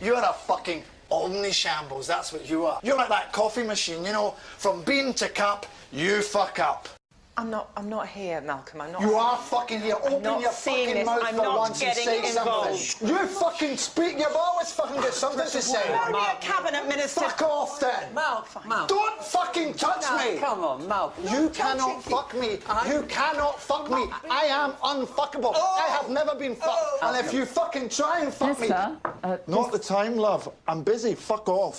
You're a fucking omnishambles, that's what you are. You're like that coffee machine, you know, from bean to cup, you fuck up. I'm not. I'm not here, Malcolm. I'm not. You are fucking here. Open your fucking this. mouth I'm for not once and say involved. something. You fucking speak. You've always fucking got something to say. Phone me a cabinet minister. Fuck off then. Mal, Mal. Don't fucking touch No, me. come on, Mal. You cannot fuck me. You cannot fuck me. I am unfuckable. I have never been fucked. And if you fucking try and fuck me... Mister, uh, Not the time, love. I'm busy. Fuck off.